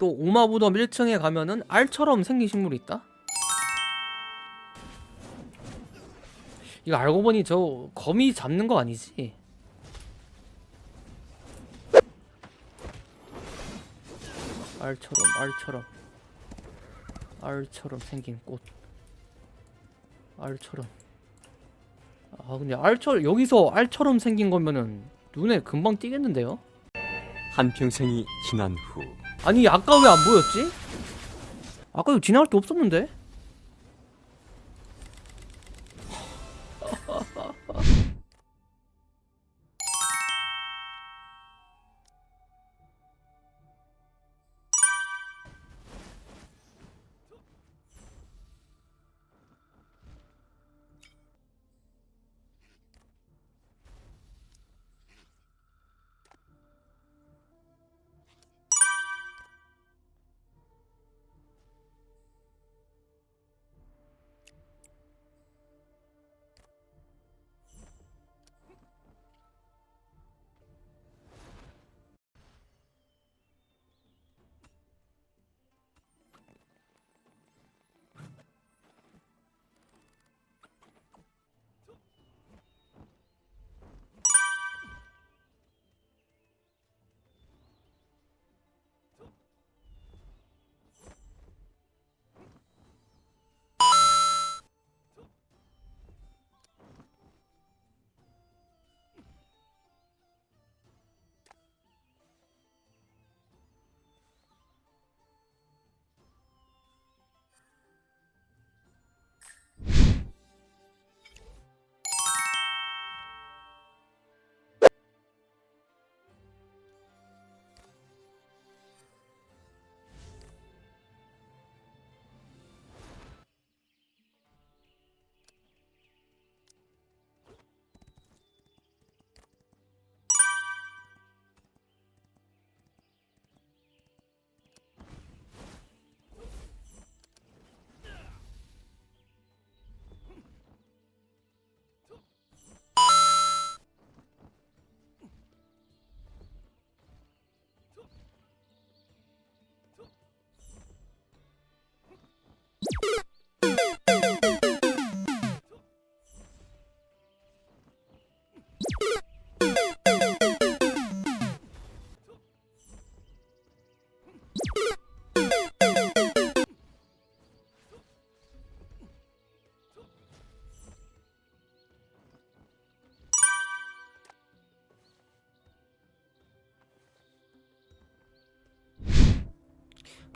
또 오마부덤 1층에 가면은 알처럼 생긴 식물이 있다? 이거 알고 보니 저 거미 잡는 거 아니지? 알처럼 알처럼 알처럼 생긴 꽃 알처럼 아 근데 알처럼 여기서 알처럼 생긴 거면은 눈에 금방 띄겠는데요? 한평생이 지난 후 아니 아까 왜 안 보였지? 아까 지나갈 게 없었는데?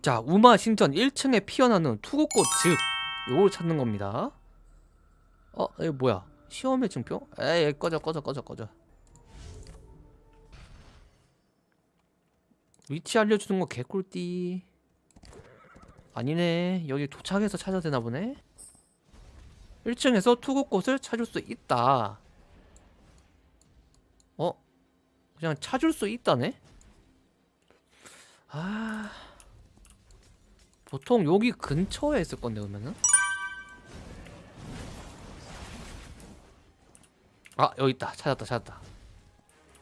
자 우마 신전 1층에 피어나는 투구꽃 즉 요걸 찾는 겁니다 어? 이거 뭐야 시험의 증표? 에이 꺼져 꺼져 꺼져 꺼져 위치 알려주는 거 개꿀띠 아니네 여기 도착해서 찾아야 되나 보네 1층에서 투구꽃을 찾을 수 있다 어? 그냥 찾을 수 있다네? 아... 보통 여기 근처에 있을 건데 그러면은? 아 여기 있다. 찾았다 찾았다.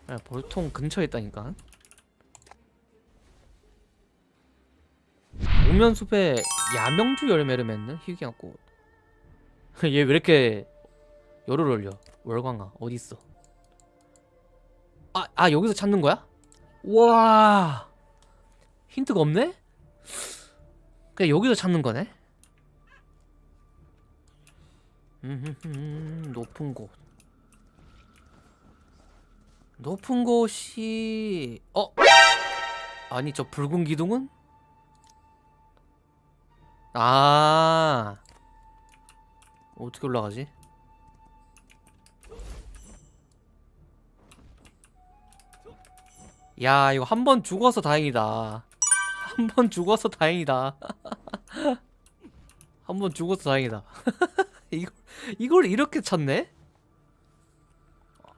아, 보통 근처에 있다니까. 오면숲에 야명주 열매를 맺는 희귀한 꽃 얘 왜 이렇게 열을 올려? 월광아 어딨어? 아, 아 여기서 찾는 거야? 와! 힌트가 없네? 그냥 여기서 찾는 거네? 음, 높은 곳 높은 곳이 어? 아니 저 붉은 기둥은? 아 어떻게 올라가지? 야 이거 한 번 죽어서 다행이다 한 번 죽어서 다행이다 한 번 죽어서 다행이다 이걸, 이걸 이렇게 찾네?